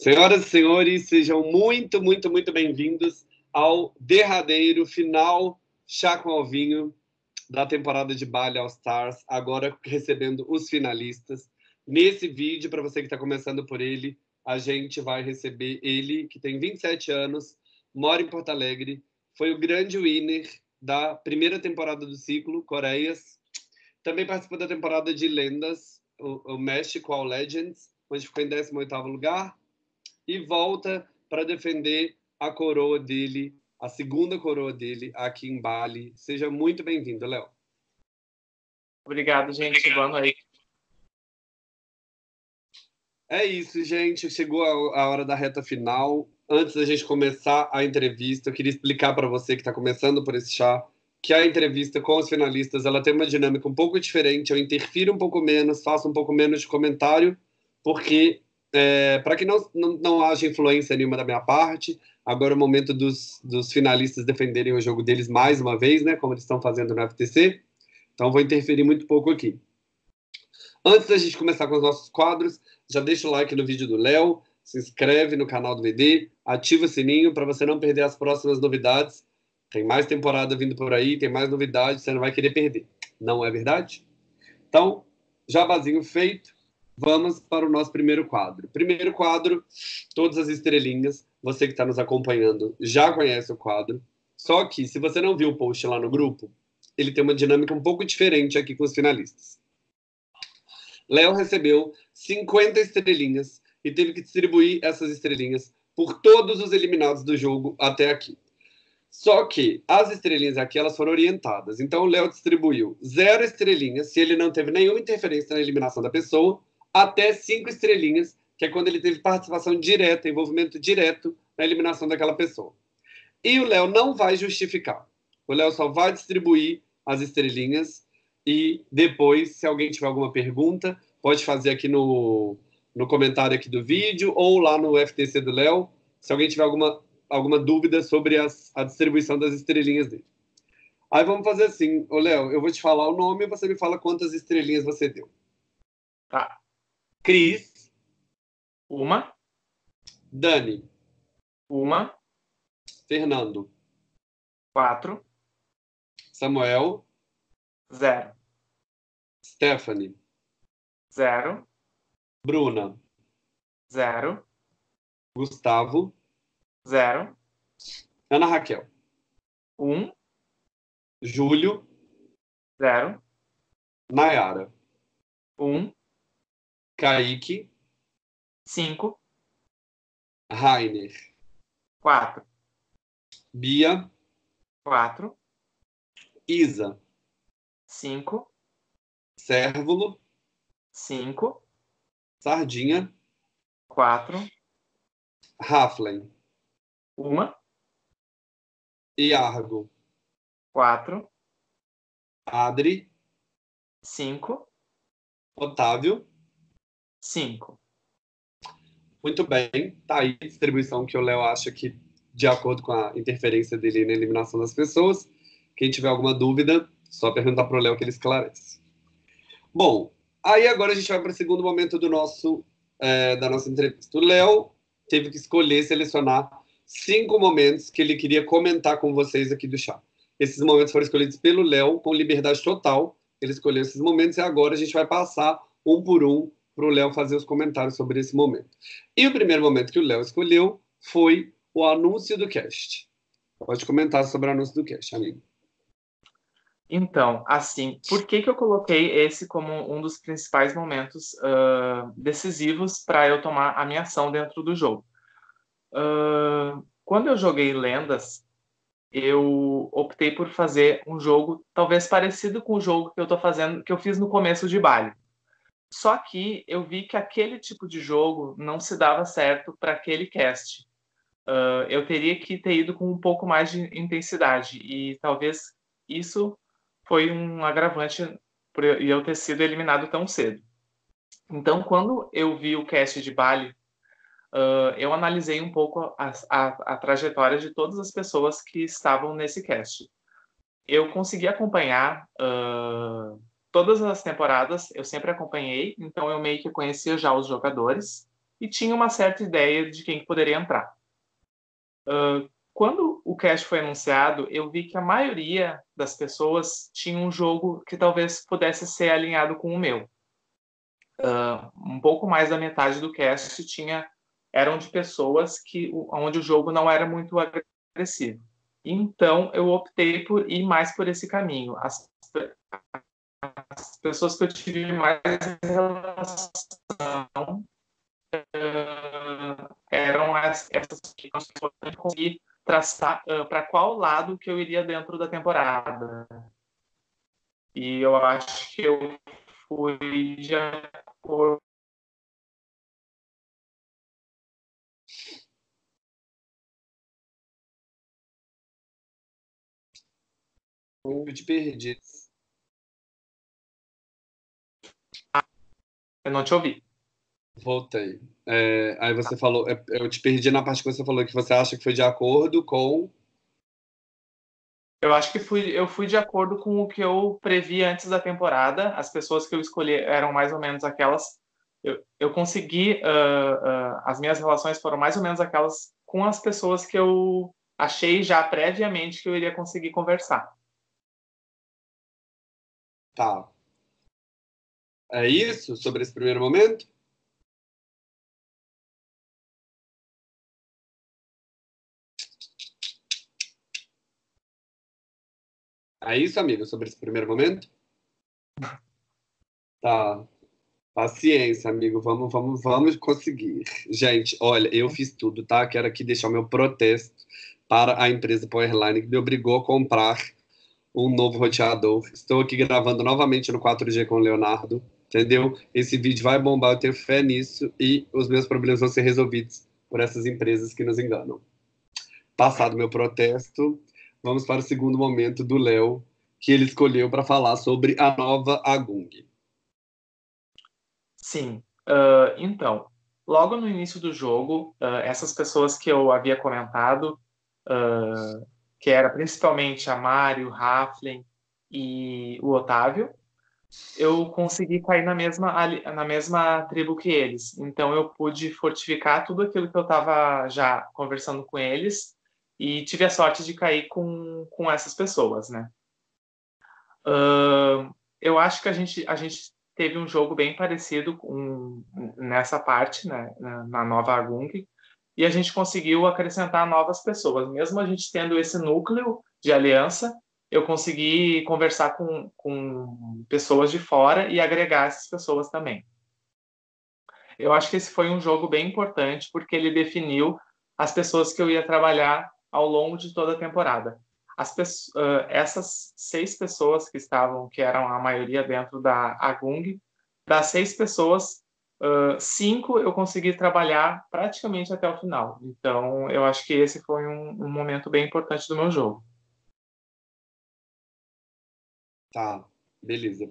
Senhoras e senhores, sejam muito, muito, muito bem-vindos ao derradeiro final chá com alvinho da temporada de Bali All Stars, agora recebendo os finalistas. Nesse vídeo, para você que está começando por ele, a gente vai receber ele, que tem 27 anos, mora em Porto Alegre, foi o grande winner da primeira temporada do ciclo, Coreias. Também participou da temporada de Lendas, o, o México All Legends, onde ficou em 18º lugar e volta para defender a coroa dele, a segunda coroa dele aqui em Bali. Seja muito bem-vindo, Léo. Obrigado, gente. Obrigado. Boa noite. É isso, gente. Chegou a, hora da reta final. Antes da gente começar a entrevista, eu queria explicar para você que está começando por esse chá que a entrevista com os finalistas ela tem uma dinâmica um pouco diferente. Eu interfiro um pouco menos, faço um pouco menos de comentário, porque é, para que não, não, não haja influência nenhuma da minha parte, agora é o momento dos, dos finalistas defenderem o jogo deles mais uma vez, né, como eles estão fazendo no FTC. Então, vou interferir muito pouco aqui. Antes da gente começar com os nossos quadros, já deixa o like no vídeo do Léo, se inscreve no canal do VD, ativa o sininho para você não perder as próximas novidades. Tem mais temporada vindo por aí, tem mais novidades, você não vai querer perder. Não é verdade? Então, jabazinho feito vamos para o nosso primeiro quadro. Primeiro quadro, todas as estrelinhas. Você que está nos acompanhando já conhece o quadro. Só que, se você não viu o post lá no grupo, ele tem uma dinâmica um pouco diferente aqui com os finalistas. Léo recebeu 50 estrelinhas e teve que distribuir essas estrelinhas por todos os eliminados do jogo até aqui. Só que as estrelinhas aqui elas foram orientadas. Então o Léo distribuiu zero estrelinhas se ele não teve nenhuma interferência na eliminação da pessoa até cinco estrelinhas, que é quando ele teve participação direta, envolvimento direto na eliminação daquela pessoa. E o Léo não vai justificar. O Léo só vai distribuir as estrelinhas e depois, se alguém tiver alguma pergunta, pode fazer aqui no, no comentário aqui do vídeo ou lá no FTC do Léo, se alguém tiver alguma, alguma dúvida sobre as, a distribuição das estrelinhas dele. Aí vamos fazer assim, ô Léo, eu vou te falar o nome e você me fala quantas estrelinhas você deu. Tá. Cris. Uma. Dani. Uma. Fernando. Quatro. Samuel. Zero. Stephanie. Zero. Bruna. Zero. Gustavo. Zero. Ana Raquel. Um. Júlio. Zero. Nayara. Um. Kaique. Cinco. Rainer. Quatro. Bia. Quatro. Isa. Cinco. Cérvulo. Cinco. Sardinha. Quatro. Raflen. Uma. Iargo. Quatro. Adri. Cinco. Otávio. Cinco. Muito bem, tá aí a distribuição que o Léo acha que, de acordo com a interferência dele na eliminação das pessoas. Quem tiver alguma dúvida, só perguntar para o Léo que ele esclarece. Bom, aí agora a gente vai para o segundo momento do nosso, é, da nossa entrevista. O Léo teve que escolher, selecionar cinco momentos que ele queria comentar com vocês aqui do chá. Esses momentos foram escolhidos pelo Léo com liberdade total. Ele escolheu esses momentos e agora a gente vai passar um por um para o Léo fazer os comentários sobre esse momento. E o primeiro momento que o Léo escolheu foi o anúncio do cast. Pode comentar sobre o anúncio do cast, amigo. Então, assim, por que, que eu coloquei esse como um dos principais momentos uh, decisivos para eu tomar a minha ação dentro do jogo? Uh, quando eu joguei Lendas, eu optei por fazer um jogo talvez parecido com o jogo que eu tô fazendo, que eu fiz no começo de Bali. Só que eu vi que aquele tipo de jogo não se dava certo para aquele cast. Uh, eu teria que ter ido com um pouco mais de intensidade e talvez isso foi um agravante por eu ter sido eliminado tão cedo. Então, quando eu vi o cast de Bali, uh, eu analisei um pouco a, a, a, trajetória de todas as pessoas que estavam nesse cast. Eu consegui acompanhar uh, todas as temporadas eu sempre acompanhei, então eu meio que conhecia já os jogadores. e tinha uma certa ideia de quem poderia entrar. Uh, quando o cast foi anunciado, eu vi que a maioria das pessoas tinha um jogo que talvez pudesse ser alinhado com o meu. Uh, um pouco mais da metade do cast tinha eram de pessoas que onde o jogo não era muito agressivo. Então eu optei por ir mais por esse caminho. As, as pessoas que eu tive mais relação uh, eram essas que eu consegui traçar uh, para qual lado que eu iria dentro da temporada. E eu acho que eu fui de acordo Eu te perdi. Eu não te ouvi. Voltei. É, aí você falou, é, eu te perdi na parte que você falou que você acha que foi de acordo com. Eu acho que fui, eu fui de acordo com o que eu previ antes da temporada. As pessoas que eu escolhi eram mais ou menos aquelas. Eu, eu consegui. Uh, uh, as minhas relações foram mais ou menos aquelas com as pessoas que eu achei já previamente que eu iria conseguir conversar. Tá. É isso sobre esse primeiro momento? É isso, amigo, sobre esse primeiro momento? Tá. Paciência, amigo. Vamos, vamos, vamos conseguir. Gente, olha, eu fiz tudo, tá? Quero aqui deixar o meu protesto para a empresa Powerline que me obrigou a comprar um novo roteador. Estou aqui gravando novamente no 4G com o Leonardo, entendeu? Esse vídeo vai bombar, eu tenho fé nisso e os meus problemas vão ser resolvidos por essas empresas que nos enganam. Passado meu protesto, vamos para o segundo momento do Léo, que ele escolheu para falar sobre a nova Agung. Sim, uh, então, logo no início do jogo, uh, essas pessoas que eu havia comentado, uh, que era principalmente a Mário, o Raflen e o Otávio, eu consegui cair na mesma, na mesma tribo que eles. Então eu pude fortificar tudo aquilo que eu estava já conversando com eles e tive a sorte de cair com, com essas pessoas, né? Uh, eu acho que a gente, a gente teve um jogo bem parecido com, nessa parte, né, na nova Agung, e a gente conseguiu acrescentar novas pessoas. Mesmo a gente tendo esse núcleo de aliança, eu consegui conversar com, com pessoas de fora e agregar essas pessoas também. Eu acho que esse foi um jogo bem importante porque ele definiu as pessoas que eu ia trabalhar ao longo de toda a temporada. Uh, essas seis pessoas que estavam, que eram a maioria dentro da Agung, das seis pessoas, Uh, cinco eu consegui trabalhar praticamente até o final. Então, eu acho que esse foi um, um momento bem importante do meu jogo. Tá, beleza.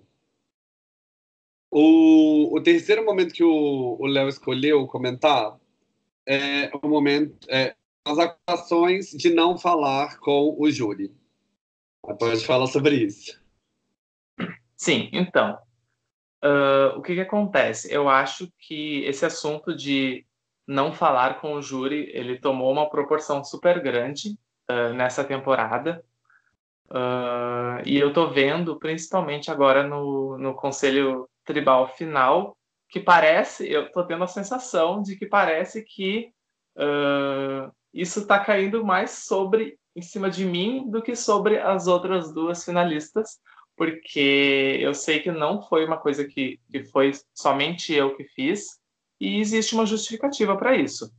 O, o terceiro momento que o Léo escolheu comentar é o momento é, as acusações de não falar com o júri. Pode falar sobre isso. Sim, então, Uh, o que, que acontece? Eu acho que esse assunto de não falar com o júri, ele tomou uma proporção super grande uh, nessa temporada. Uh, e eu tô vendo, principalmente agora no, no Conselho Tribal final, que parece, eu tô tendo a sensação de que parece que uh, isso está caindo mais sobre em cima de mim do que sobre as outras duas finalistas, porque eu sei que não foi uma coisa que, que foi somente eu que fiz, e existe uma justificativa para isso.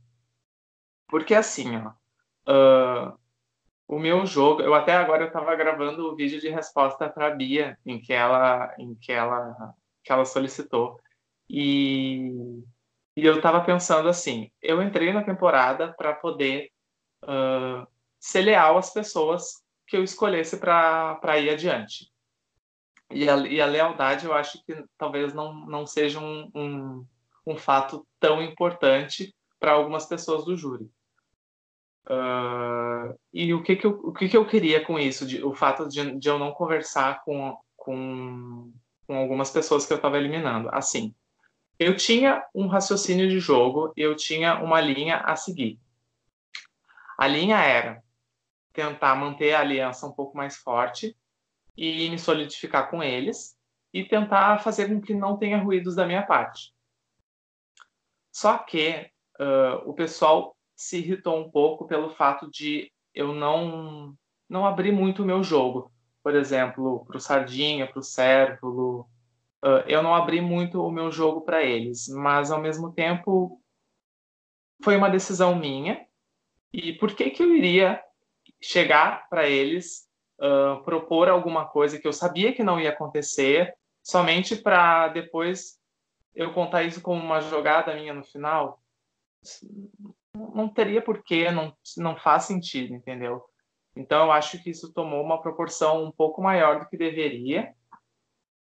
Porque assim, ó, uh, o meu jogo, eu até agora eu estava gravando o vídeo de resposta para a Bia, em que ela, em que ela, que ela solicitou, e, e eu estava pensando assim, eu entrei na temporada para poder uh, ser leal às pessoas que eu escolhesse para ir adiante. E a, e a lealdade eu acho que talvez não, não seja um, um, um fato tão importante para algumas pessoas do júri. Uh, e o que que eu, o que que eu queria com isso? De, o fato de, de eu não conversar com, com, com algumas pessoas que eu estava eliminando. Assim, eu tinha um raciocínio de jogo, eu tinha uma linha a seguir. A linha era tentar manter a aliança um pouco mais forte e me solidificar com eles e tentar fazer com que não tenha ruídos da minha parte. Só que uh, o pessoal se irritou um pouco pelo fato de eu não não abrir muito o meu jogo. Por exemplo, para o Sardinha, para o Cérvulo, eu não abri muito o meu jogo para eles, mas ao mesmo tempo foi uma decisão minha. E por que que eu iria chegar para eles, uh, propor alguma coisa que eu sabia que não ia acontecer, somente para depois eu contar isso como uma jogada minha no final? Não teria porquê, não, não faz sentido, entendeu? Então eu acho que isso tomou uma proporção um pouco maior do que deveria.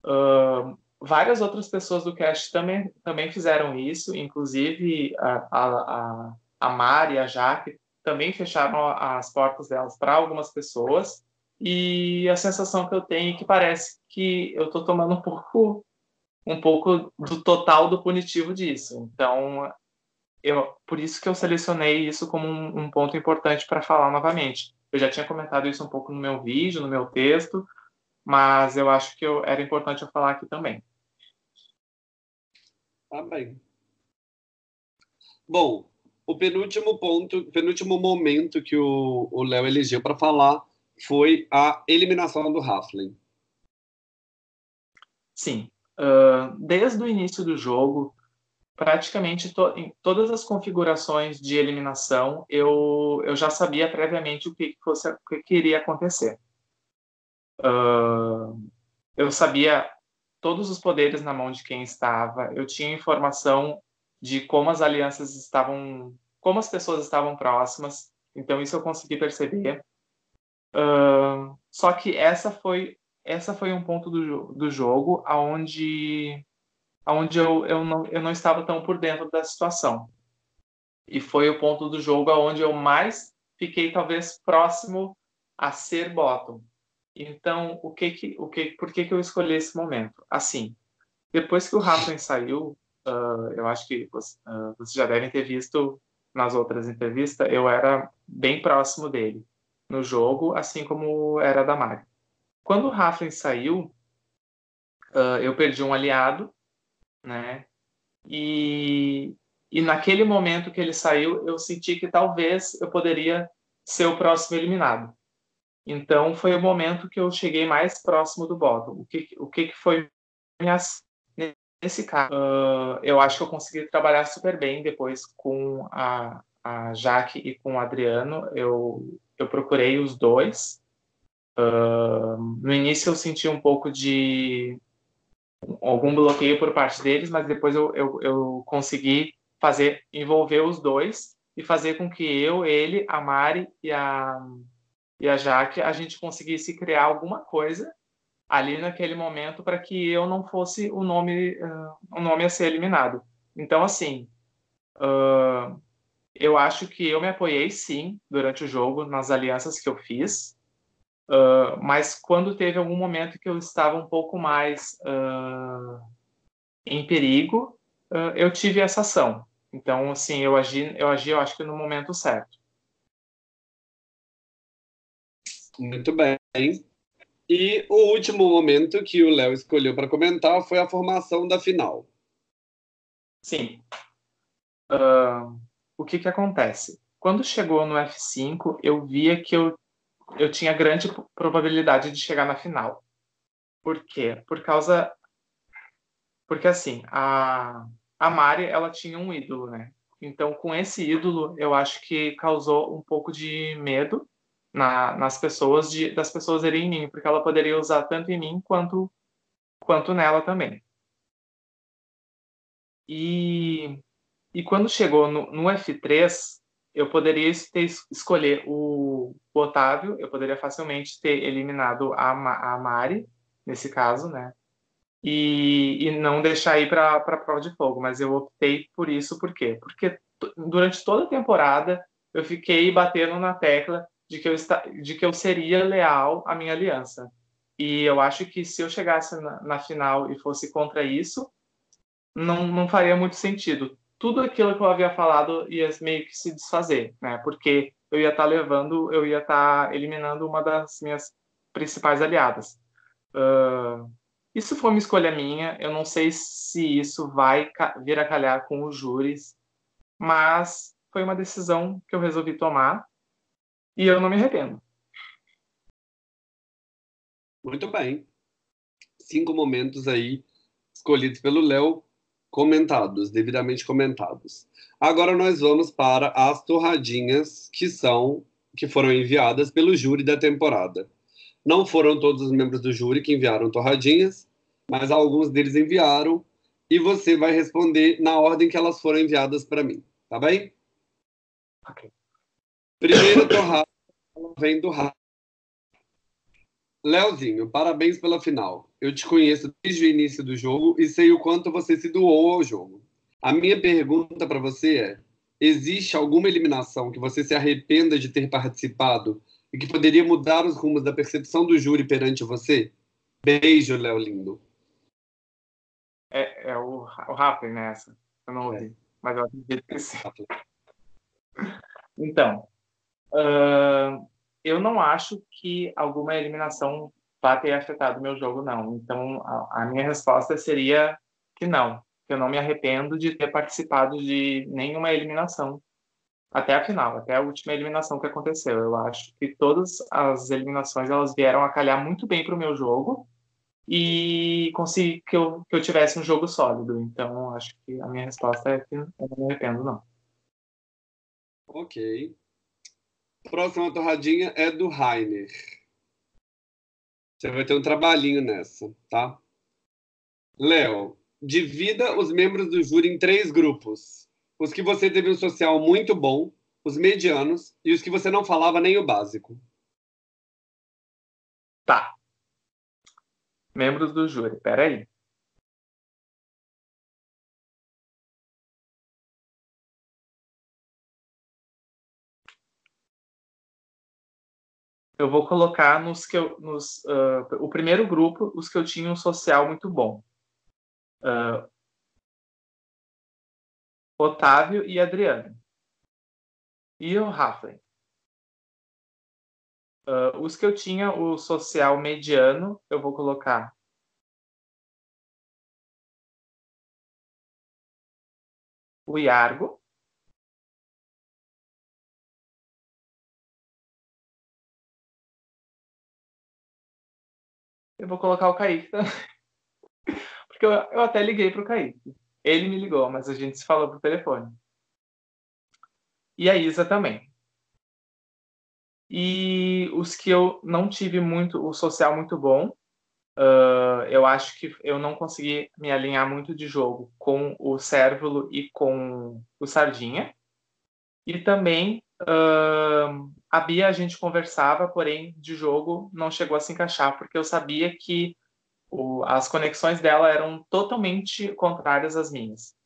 Uh, várias outras pessoas do cast também, também fizeram isso, inclusive a, a, a Mari a Jaque também fecharam as portas delas para algumas pessoas. E a sensação que eu tenho é que parece que eu estou tomando um pouco, um pouco do total do punitivo disso. Então, eu, por isso que eu selecionei isso como um, um ponto importante para falar novamente. Eu já tinha comentado isso um pouco no meu vídeo, no meu texto, mas eu acho que eu, era importante eu falar aqui também. Tá bem. Bom, o penúltimo ponto, penúltimo momento que o Léo elegeu para falar foi a eliminação do Halfling. Sim. Uh, desde o início do jogo, praticamente to em todas as configurações de eliminação, eu, eu já sabia previamente o que, fosse, o que iria acontecer. Uh, eu sabia todos os poderes na mão de quem estava, eu tinha informação de como as alianças estavam, como as pessoas estavam próximas. Então isso eu consegui perceber. Uh, só que essa foi essa foi um ponto do, do jogo aonde aonde eu, eu, não, eu não estava tão por dentro da situação. E foi o ponto do jogo aonde eu mais fiquei talvez próximo a ser bottom. Então, o que que, o que, por que que eu escolhi esse momento? Assim, depois que o Rafa saiu, uh, eu acho que uh, vocês já devem ter visto nas outras entrevistas, eu era bem próximo dele no jogo, assim como era da Mari. Quando o Raflin saiu, uh, eu perdi um aliado, né? E, e naquele momento que ele saiu, eu senti que talvez eu poderia ser o próximo eliminado. Então foi o momento que eu cheguei mais próximo do bottom. O que, o que foi minha Nesse caso, uh, eu acho que eu consegui trabalhar super bem depois com a, a Jaque e com o Adriano. Eu, eu procurei os dois. Uh, no início eu senti um pouco de algum bloqueio por parte deles, mas depois eu, eu, eu consegui fazer envolver os dois e fazer com que eu, ele, a Mari e a, e a Jaque, a gente conseguisse criar alguma coisa ali naquele momento para que eu não fosse o nome uh, o nome a ser eliminado. Então assim, uh, eu acho que eu me apoiei sim durante o jogo nas alianças que eu fiz, uh, mas quando teve algum momento que eu estava um pouco mais em perigo, eu tive essa ação. Então assim, eu agi, eu agi, eu acho que no momento certo. Muito bem. E o último momento que o Léo escolheu para comentar foi a formação da final. Sim. Uh, o que, que acontece? Quando chegou no F5, eu via que eu, eu tinha grande probabilidade de chegar na final. Por quê? Por causa. Porque assim, a, a Mari ela tinha um ídolo, né? Então, com esse ídolo, eu acho que causou um pouco de medo na, nas pessoas de, das pessoas irem em mim, porque ela poderia usar tanto em mim quanto quanto nela também. E, e quando chegou no, no F3, eu poderia ter, escolher o, o, Otávio, eu poderia facilmente ter eliminado a, a Mari, nesse caso, né? E, e não deixar ir para a prova de fogo, mas eu optei por isso, por quê? Porque durante toda a temporada eu fiquei batendo na tecla de que eu, de que eu seria leal à minha aliança. E eu acho que se eu chegasse na, na final e fosse contra isso, não, não faria muito sentido. Tudo aquilo que eu havia falado ia meio que se desfazer, né? Porque eu ia estar tá levando, eu ia estar tá eliminando uma das minhas principais aliadas. Uh, isso foi uma escolha minha. Eu não sei se isso vai vir a calhar com os júris, mas foi uma decisão que eu resolvi tomar e eu não me arrependo. Muito bem. Cinco momentos aí escolhidos pelo Léo, comentados, devidamente comentados. Agora nós vamos para as torradinhas que são que foram enviadas pelo júri da temporada. Não foram todos os membros do júri que enviaram torradinhas, mas alguns deles enviaram e você vai responder na ordem que elas foram enviadas para mim, tá bem? Ok. Primeira torrada vem do Rafa. Leozinho, parabéns pela final. Eu te conheço desde o início do jogo e sei o quanto você se doou ao jogo. A minha pergunta para você é: existe alguma eliminação que você se arrependa de ter participado e que poderia mudar os rumos da percepção do júri perante você? Beijo, Léo lindo. É, é o, o Rafa nessa. Eu não ouvi, é. mas eu acredito que sim. Então, uh, eu não acho que alguma eliminação vá ter afetado o meu jogo, não. Então, a, a minha resposta seria que não. Eu não me arrependo de ter participado de nenhuma eliminação até a final, até a última eliminação que aconteceu. Eu acho que todas as eliminações elas vieram a calhar muito bem para o meu jogo e consegui que eu, que eu tivesse um jogo sólido. Então, acho que a minha resposta é que eu não me arrependo, não. Ok. Próxima torradinha é do Rainer. Você vai ter um trabalhinho nessa, tá? Léo, divida os membros do júri em três grupos. Os que você teve um social muito bom, os medianos e os que você não falava nem o básico. Tá. Membros do júri, peraí. eu vou colocar nos que eu, nos, uh, o primeiro grupo, os que eu tinha um social muito bom. Uh, Otávio e Adriano. E o Rafa. Uh, os que eu tinha o social mediano, eu vou colocar o Iargo. Eu vou colocar o Kaique também. Porque eu, eu até liguei para o Kaique. Ele me ligou, mas a gente se falou por telefone. E a Isa também. E os que eu não tive muito, o social muito bom, uh, eu acho que eu não consegui me alinhar muito de jogo com o Cérvulo e com o Sardinha. E também uh, a Bia a gente conversava, porém de jogo não chegou a se encaixar, porque eu sabia que o, as conexões dela eram totalmente contrárias às minhas.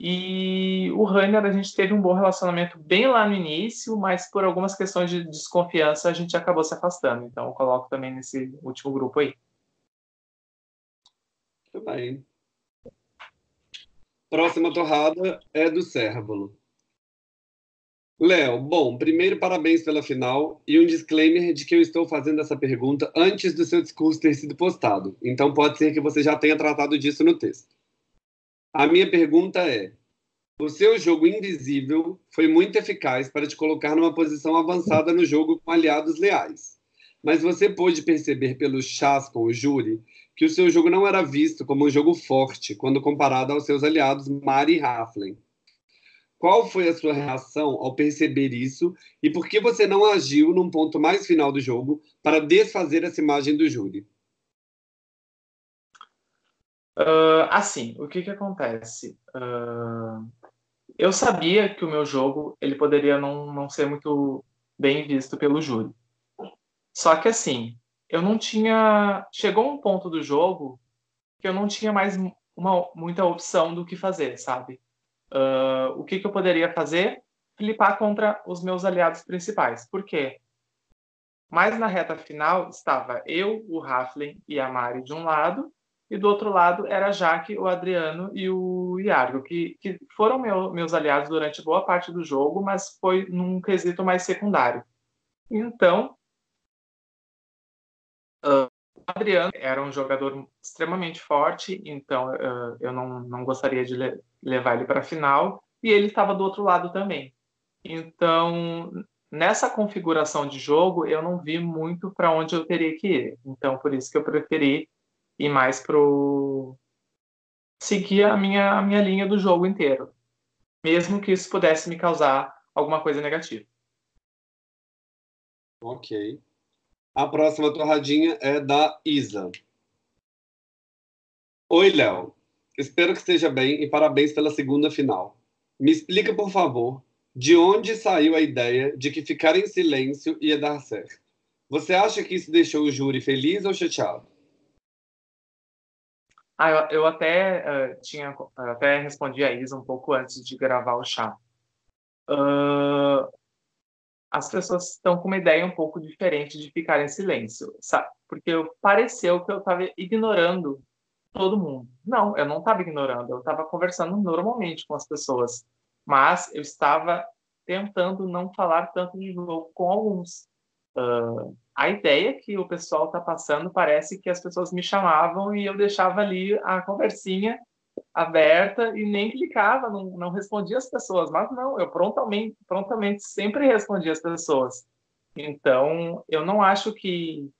E o Rainer, a gente teve um bom relacionamento bem lá no início, mas por algumas questões de desconfiança a gente acabou se afastando. Então eu coloco também nesse último grupo aí. Muito bem. Próxima torrada é do Cérvulo. Léo, bom, primeiro parabéns pela final e um disclaimer de que eu estou fazendo essa pergunta antes do seu discurso ter sido postado. Então pode ser que você já tenha tratado disso no texto. A minha pergunta é: o seu jogo invisível foi muito eficaz para te colocar numa posição avançada no jogo com aliados leais. Mas você pôde perceber pelos chás com o júri que o seu jogo não era visto como um jogo forte quando comparado aos seus aliados Mari e Haflen. Qual foi a sua reação ao perceber isso e por que você não agiu num ponto mais final do jogo para desfazer essa imagem do júri? Uh, assim, o que que acontece? Uh, eu sabia que o meu jogo ele poderia não, não ser muito bem visto pelo júri. Só que assim, eu não tinha. Chegou um ponto do jogo que eu não tinha mais uma, muita opção do que fazer, sabe? Uh, o que, que eu poderia fazer? Flipar contra os meus aliados principais. Por quê? Mais na reta final estava eu, o Raflin e a Mari de um lado e do outro lado era Jaque, o Adriano e o Iargo, que, que foram meu, meus aliados durante boa parte do jogo, mas foi num quesito mais secundário. Então, uh, Adriano era um jogador extremamente forte, então uh, eu não, não gostaria de le levar ele para a final, e ele estava do outro lado também. Então, nessa configuração de jogo, eu não vi muito para onde eu teria que ir. Então, por isso que eu preferi ir mais pro seguir a minha a minha linha do jogo inteiro, mesmo que isso pudesse me causar alguma coisa negativa. Ok. A próxima torradinha é da Isa. Oi, Léo. Espero que esteja bem e parabéns pela segunda final. Me explica, por favor, de onde saiu a ideia de que ficar em silêncio ia dar certo? Você acha que isso deixou o júri feliz ou chateado? Ah, eu, eu até uh, tinha até respondi a Isa um pouco antes de gravar o chá. Uh, as pessoas estão com uma ideia um pouco diferente de ficar em silêncio, sabe? Porque pareceu que eu estava ignorando todo mundo. Não, eu não estava ignorando, eu estava conversando normalmente com as pessoas, mas eu estava tentando não falar tanto de jogo com alguns. Uh, a ideia que o pessoal está passando parece que as pessoas me chamavam e eu deixava ali a conversinha aberta e nem clicava, não, não respondia as pessoas. Mas não, eu prontamente, prontamente sempre respondia as pessoas. Então, eu não acho que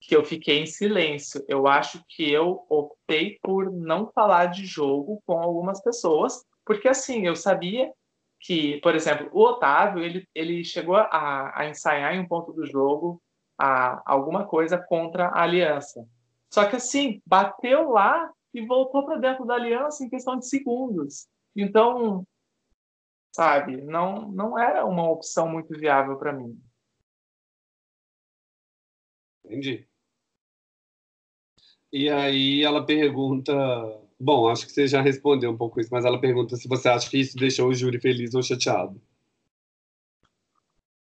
que eu fiquei em silêncio. Eu acho que eu optei por não falar de jogo com algumas pessoas, porque assim, eu sabia que, por exemplo, o Otávio, ele, ele chegou a, a ensaiar em um ponto do jogo a, alguma coisa contra a Aliança. Só que, assim, bateu lá e voltou para dentro da Aliança em questão de segundos. Então, sabe, não, não era uma opção muito viável para mim. Entendi. E aí ela pergunta Bom, acho que você já respondeu um pouco isso, mas ela pergunta se você acha que isso deixou o júri feliz ou chateado.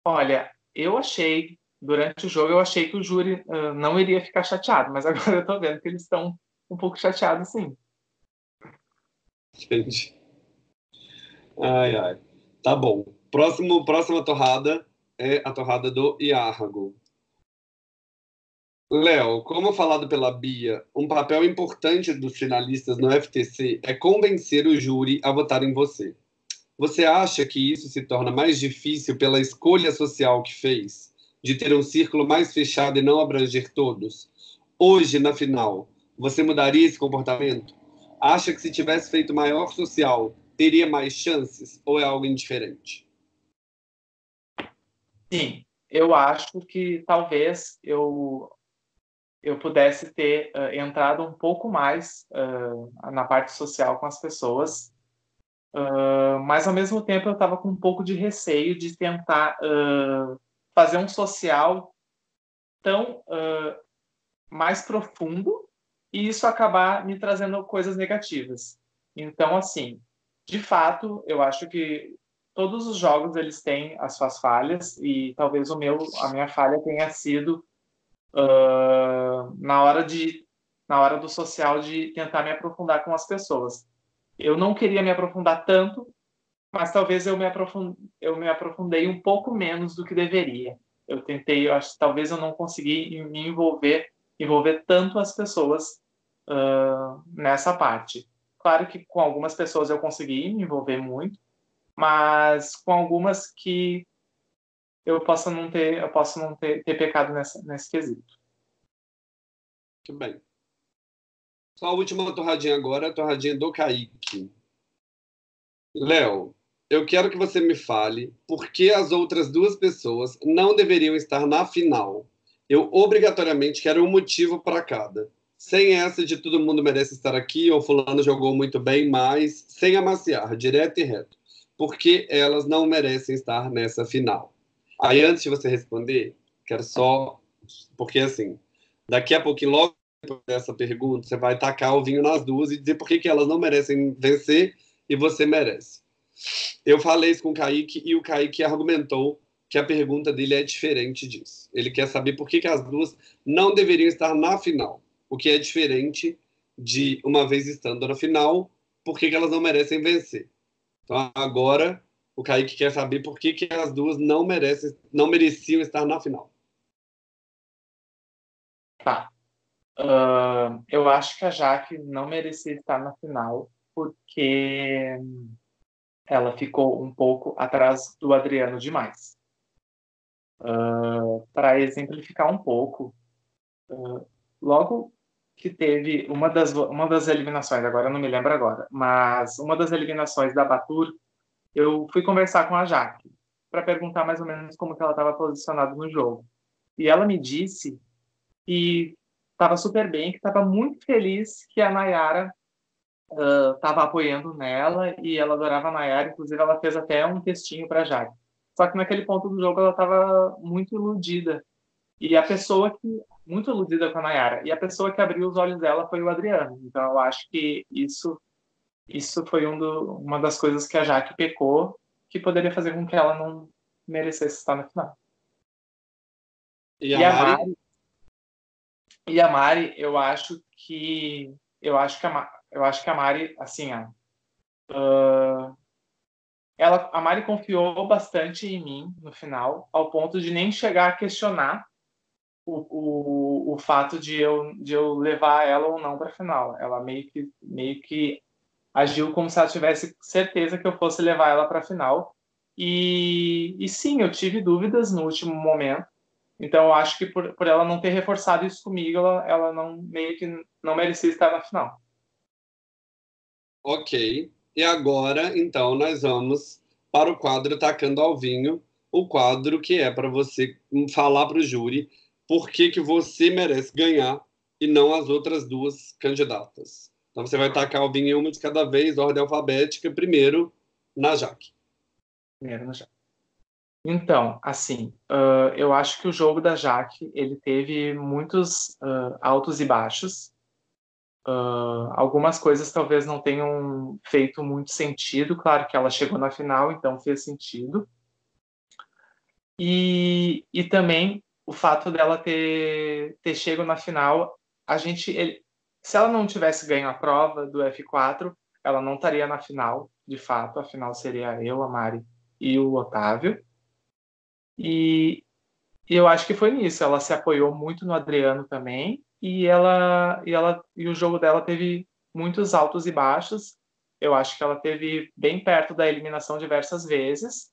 Olha, eu achei, durante o jogo, eu achei que o júri uh, não iria ficar chateado, mas agora eu tô vendo que eles estão um pouco chateados, sim. Gente. Ai, ai. Tá bom. Próximo, próxima torrada é a torrada do Iargo. Léo, como falado pela Bia, um papel importante dos finalistas no FTC é convencer o júri a votar em você. Você acha que isso se torna mais difícil pela escolha social que fez, de ter um círculo mais fechado e não abranger todos? Hoje, na final, você mudaria esse comportamento? Acha que se tivesse feito maior social, teria mais chances ou é algo indiferente? Sim, eu acho que talvez eu eu pudesse ter uh, entrado um pouco mais uh, na parte social com as pessoas, uh, mas ao mesmo tempo eu estava com um pouco de receio de tentar fazer um social tão mais profundo e isso acabar me trazendo coisas negativas. Então, assim, de fato, eu acho que todos os jogos eles têm as suas falhas e talvez o meu, a minha falha tenha sido uh, na hora de na hora do social de tentar me aprofundar com as pessoas. Eu não queria me aprofundar tanto, mas talvez eu me, aprofund... eu me aprofundei um pouco menos do que deveria. Eu tentei, eu acho, talvez eu não consegui me envolver, envolver tanto as pessoas uh, nessa parte. Claro que com algumas pessoas eu consegui me envolver muito, mas com algumas que eu posso não ter, eu posso não ter, ter pecado nessa, nesse quesito. Muito bem. Só a última torradinha agora, a torradinha do Kaique. Léo, eu quero que você me fale por que as outras duas pessoas não deveriam estar na final. Eu obrigatoriamente quero um motivo para cada. Sem essa de todo mundo merece estar aqui ou fulano jogou muito bem, mas sem amaciar, direto e reto. Por que elas não merecem estar nessa final? Aí, antes de você responder, quero só. Porque, assim, daqui a pouquinho, logo dessa pergunta, você vai tacar o vinho nas duas e dizer por que, que elas não merecem vencer e você merece. Eu falei isso com o Kaique e o Kaique argumentou que a pergunta dele é diferente disso. Ele quer saber por que, que as duas não deveriam estar na final. o que é diferente de uma vez estando na final, por que, que elas não merecem vencer. Então agora o Kaique quer saber por que, que as duas não merecem, não mereciam estar na final. Tá. Uh, eu acho que a Jaque não merecia estar na final porque ela ficou um pouco atrás do Adriano demais. Uh, Para exemplificar um pouco, uh, logo que teve uma das, uma das eliminações, agora não me lembro agora, mas uma das eliminações da Batur, eu fui conversar com a Jaque para perguntar mais ou menos como que ela estava posicionada no jogo. E ela me disse que estava super bem, que estava muito feliz que a Nayara estava uh, apoiando nela e ela adorava a Nayara, inclusive ela fez até um textinho para a Jaque. Só que naquele ponto do jogo ela estava muito iludida. E a pessoa que muito iludida com a Nayara. E a pessoa que abriu os olhos dela foi o Adriano. Então eu acho que isso isso foi um do, uma das coisas que a Jaque pecou, que poderia fazer com que ela não merecesse estar na final. E a, e a Mari? Mari? E a Mari, eu acho que eu acho que a, eu acho que a Mari, assim, ó, uh, ela, a Mari confiou bastante em mim no final, ao ponto de nem chegar a questionar o, o, o fato de eu, de eu levar ela ou não para a final. Ela meio que, meio que agiu como se ela tivesse certeza que eu fosse levar ela para a final. E, e sim, eu tive dúvidas no último momento. Então, eu acho que por, por ela não ter reforçado isso comigo, ela, ela não meio que não merecia estar na final. Ok. E agora, então, nós vamos para o quadro Tacando ao Vinho, o quadro que é para você falar para o júri por que, que você merece ganhar e não as outras duas candidatas. Então você vai tacar o vinho uma de cada vez, ordem alfabética, primeiro na Jaque. Primeiro na Jaque. Então, assim, uh, eu acho que o jogo da Jaque ele teve muitos uh, altos e baixos. Uh, algumas coisas talvez não tenham feito muito sentido. Claro que ela chegou na final, então fez sentido. E, e também o fato dela ter, ter chego na final, a gente, ele, se ela não tivesse ganho a prova do F4, ela não estaria na final, de fato, a final seria eu, a Mari e o Otávio. E, e eu acho que foi nisso, ela se apoiou muito no Adriano também, e ela e ela e o jogo dela teve muitos altos e baixos. Eu acho que ela teve bem perto da eliminação diversas vezes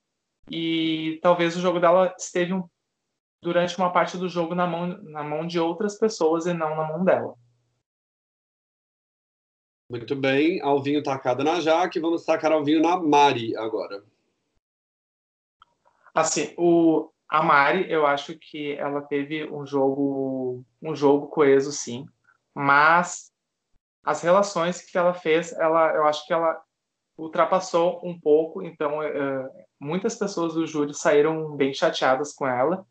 e talvez o jogo dela esteve um durante uma parte do jogo na mão, na mão de outras pessoas e não na mão dela. Muito bem, Alvinho tacado na Jaque, vamos tacar Alvinho na Mari agora. Assim, o, a Mari, eu acho que ela teve um jogo, um jogo coeso, sim, mas as relações que ela fez, ela, eu acho que ela ultrapassou um pouco, então uh, muitas pessoas do júri saíram bem chateadas com ela,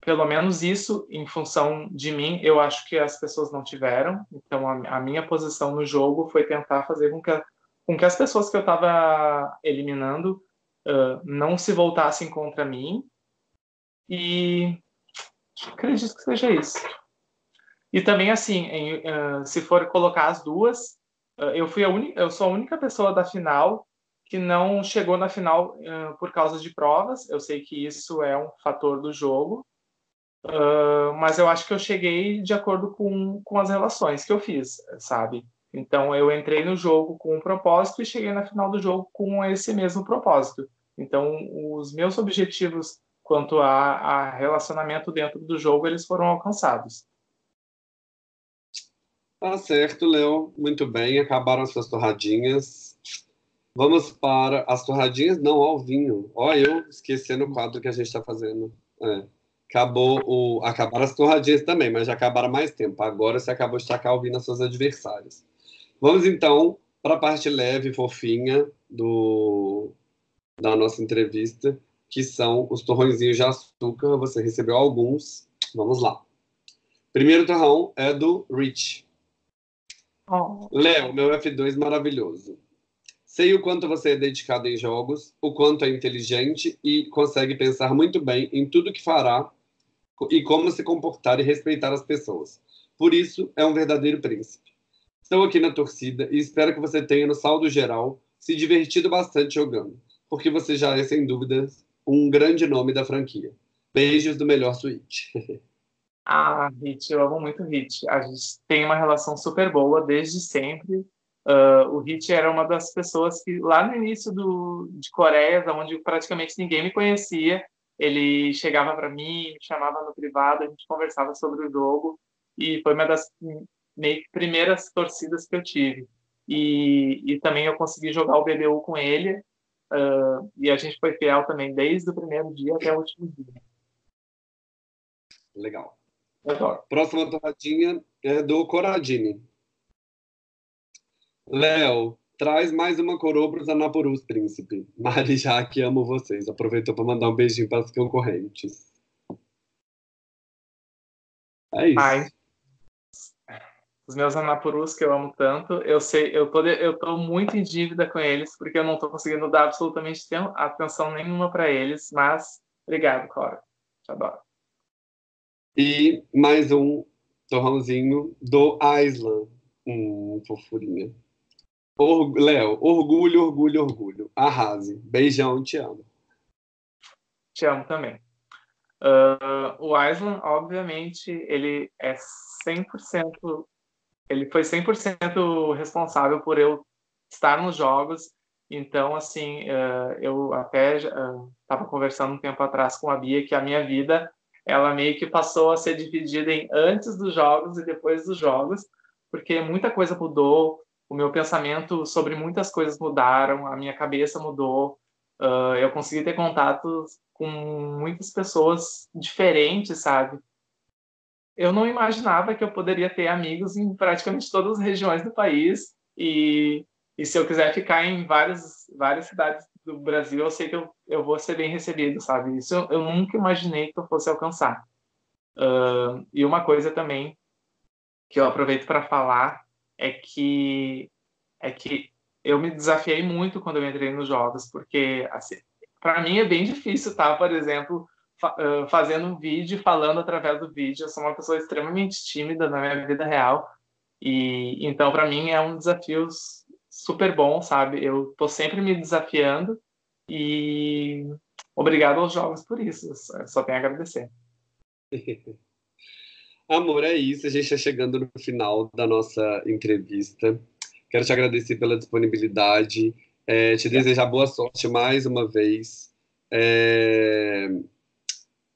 pelo menos isso, em função de mim, eu acho que as pessoas não tiveram. Então, a, a minha posição no jogo foi tentar fazer com que, com que as pessoas que eu estava eliminando uh, não se voltassem contra mim. E acredito que seja isso. E também, assim, em, uh, se for colocar as duas, uh, eu fui a única, eu sou a única pessoa da final que não chegou na final por causa de provas. Eu sei que isso é um fator do jogo, Uh, mas eu acho que eu cheguei de acordo com, com as relações que eu fiz, sabe? Então eu entrei no jogo com um propósito e cheguei na final do jogo com esse mesmo propósito. Então os meus objetivos quanto a, a relacionamento dentro do jogo eles foram alcançados. Tá certo, Léo. Muito bem. Acabaram as suas torradinhas. Vamos para as torradinhas, não ao vinho. Ó, eu esquecendo o quadro que a gente está fazendo. É acabou o, acabaram as torradinhas também, mas já acabaram mais tempo. Agora você acabou de tacar ouvindo as suas adversárias. Vamos então para a parte leve fofinha do, da nossa entrevista, que são os torrõezinhos de açúcar. Você recebeu alguns. Vamos lá. Primeiro torrão é do Rich. Oh. Léo, meu F2 maravilhoso. Sei o quanto você é dedicado em jogos, o quanto é inteligente e consegue pensar muito bem em tudo que fará e como se comportar e respeitar as pessoas. Por isso, é um verdadeiro príncipe. Estou aqui na torcida e espero que você tenha, no saldo geral, se divertido bastante jogando, porque você já é, sem dúvidas, um grande nome da franquia. Beijos do melhor suíte. Ah, Hit, eu amo muito Hit. A gente tem uma relação super boa desde sempre. Uh, o Hit era uma das pessoas que, lá no início do, de Coreia, onde praticamente ninguém me conhecia, ele chegava para mim, me chamava no privado, a gente conversava sobre o jogo, e foi uma das meio primeiras torcidas que eu tive. E, e também eu consegui jogar o BBU com ele, uh, e a gente foi fiel também desde o primeiro dia até o último dia. Legal. Próxima torradinha é do Coradini. Léo, traz mais uma coroa para os Anapurus, príncipe. Mari Jaque, amo vocês. Aproveitou para mandar um beijinho para as concorrentes. É isso. Ai. Os meus Anapurus que eu amo tanto, eu sei, eu tô, eu tô muito em dívida com eles, porque eu não tô conseguindo dar absolutamente atenção nenhuma para eles, mas obrigado, Cora. Te adoro. E mais um torrãozinho do Island. Hum, fofurinha. Or Léo, orgulho, orgulho, orgulho. Arrase. Beijão, te amo. Te amo também. Uh, o Island, obviamente, ele é 100%. Ele foi 100% responsável por eu estar nos jogos. Então, assim, uh, eu até estava uh, conversando um tempo atrás com a Bia que a minha vida ela meio que passou a ser dividida em antes dos jogos e depois dos jogos, porque muita coisa mudou, o meu pensamento sobre muitas coisas mudaram, a minha cabeça mudou, uh, eu consegui ter contatos com muitas pessoas diferentes, sabe? Eu não imaginava que eu poderia ter amigos em praticamente todas as regiões do país e, e se eu quiser ficar em várias, várias cidades do Brasil, eu sei que eu, eu vou ser bem recebido, sabe? Isso eu, nunca imaginei que eu fosse alcançar. Uh, e uma coisa também que eu aproveito para falar é que é que eu me desafiei muito quando eu entrei nos jogos, porque assim, para mim é bem difícil tá, por exemplo, fa fazendo um vídeo, falando através do vídeo. Eu sou uma pessoa extremamente tímida na minha vida real e então para mim é um desafio super bom, sabe? Eu tô sempre me desafiando e obrigado aos jogos por isso. só tenho a agradecer. Amor, é isso. A gente está chegando no final da nossa entrevista. Quero te agradecer pela disponibilidade, é, te desejar boa sorte mais uma vez. É,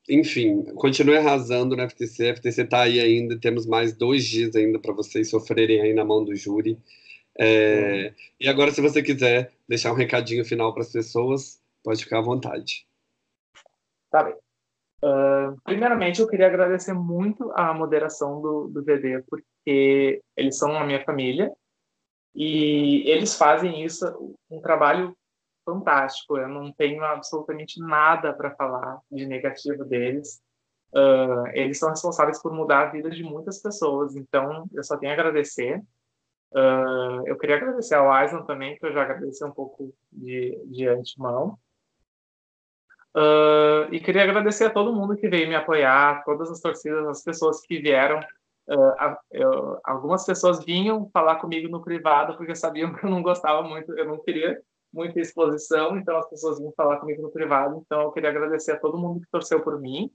enfim, continue arrasando no FTC. A FTC está aí ainda, temos mais dois dias ainda para vocês sofrerem aí na mão do júri. É, hum. E agora, se você quiser deixar um recadinho final para as pessoas, pode ficar à vontade. Tá bem. Uh, primeiramente, eu queria agradecer muito a moderação do, do VD, porque eles são a minha família e eles fazem isso, um trabalho fantástico. Eu não tenho absolutamente nada para falar de negativo deles. Uh, eles são responsáveis por mudar a vida de muitas pessoas, então eu só tenho a agradecer. Uh, eu queria agradecer ao Aislan também, que eu já agradeci um pouco de, de antemão. Uh, e queria agradecer a todo mundo que veio me apoiar, todas as torcidas, as pessoas que vieram. Uh, eu, algumas pessoas vinham falar comigo no privado porque sabiam que eu não gostava muito, eu não queria muita exposição, então as pessoas vinham falar comigo no privado. Então eu queria agradecer a todo mundo que torceu por mim.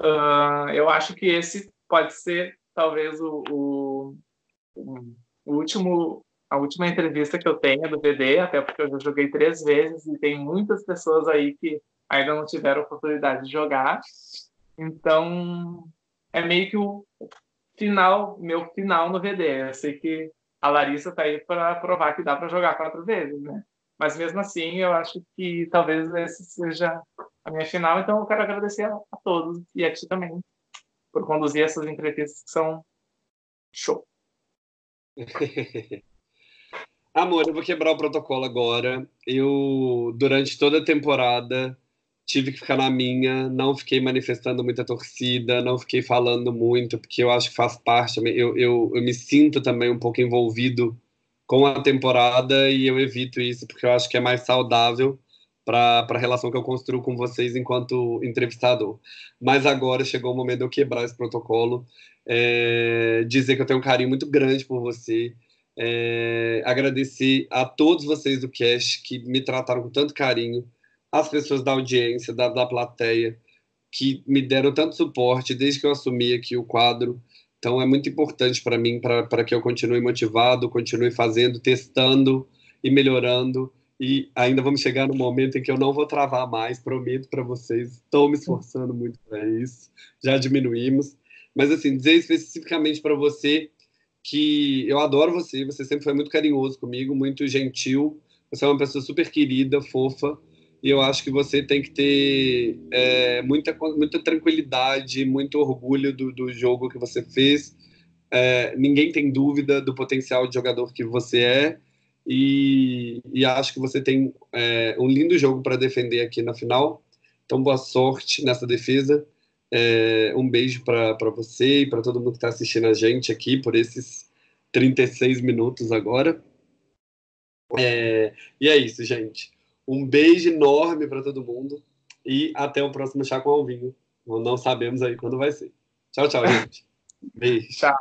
Uh, eu acho que esse pode ser talvez o, o, o último a última entrevista que eu tenho do BD, até porque eu já joguei três vezes e tem muitas pessoas aí que ainda não tiveram oportunidade de jogar. Então, é meio que o final, meu final no VD. Eu sei que a Larissa tá aí para provar que dá para jogar quatro vezes, né? Mas mesmo assim, eu acho que talvez esse seja a minha final. Então, eu quero agradecer a, a todos e a ti também por conduzir essas entrevistas que são show. Amor, eu vou quebrar o protocolo agora. Eu, durante toda a temporada, tive que ficar na minha, não fiquei manifestando muita torcida, não fiquei falando muito, porque eu acho que faz parte, eu, eu, eu me sinto também um pouco envolvido com a temporada e eu evito isso porque eu acho que é mais saudável para a relação que eu construo com vocês enquanto entrevistador. Mas agora chegou o momento de eu quebrar esse protocolo, é, dizer que eu tenho um carinho muito grande por você, é, agradecer a todos vocês do cast que me trataram com tanto carinho, as pessoas da audiência, da, da plateia, que me deram tanto suporte desde que eu assumi aqui o quadro. Então é muito importante para mim, para que eu continue motivado, continue fazendo, testando e melhorando. E ainda vamos chegar no momento em que eu não vou travar mais, prometo para vocês. Estou me esforçando muito para isso. Já diminuímos. Mas, assim, dizer especificamente para você que eu adoro você, você sempre foi muito carinhoso comigo, muito gentil. Você é uma pessoa super querida, fofa. E eu acho que você tem que ter é, muita, muita tranquilidade, muito orgulho do, do jogo que você fez. É, ninguém tem dúvida do potencial de jogador que você é e, e acho que você tem é, um lindo jogo para defender aqui na final. Então, boa sorte nessa defesa. É, um beijo para você e para todo mundo que está assistindo a gente aqui por esses 36 minutos agora. É, e é isso, gente. Um beijo enorme para todo mundo e até o próximo Chá com Alvinho. Não sabemos aí quando vai ser. Tchau, tchau, gente. Beijo. Tchau.